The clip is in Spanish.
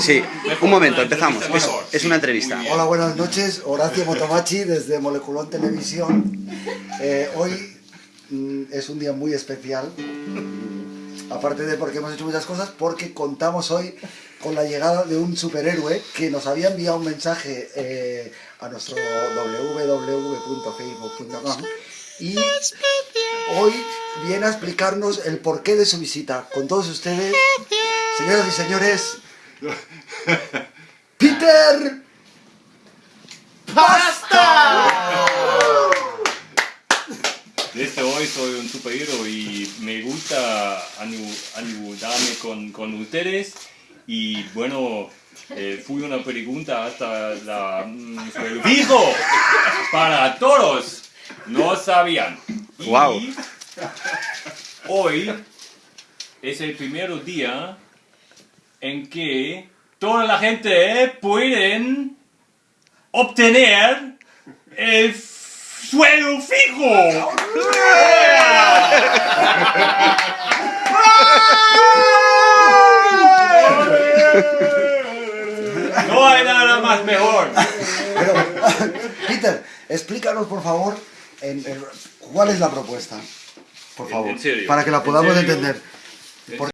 Sí, un momento, empezamos. Es, una entrevista. Hola, buenas noches. Horacio Motomachi desde Moleculón Televisión. Eh, hoy mm, es un día muy especial. Aparte de porque hemos hecho muchas cosas, porque contamos hoy con la llegada de un superhéroe que nos había enviado un mensaje eh, a nuestro www.facebook.com y hoy viene a explicarnos el porqué de su visita. Con todos ustedes, señoras y señores, Peter Desde hoy soy un superhéroe y me gusta ayudarme con, con ustedes. Y bueno, eh, fui una pregunta hasta la mm, fijo para todos. No sabían. Y Guau. Hoy es el primer día en que toda la gente pueden obtener el sueldo fijo. No hay nada más mejor. Pero, Peter, explícanos por favor en- en- cuál es la propuesta. Por favor. en serio, Para que la en podamos serio. entender. En Por-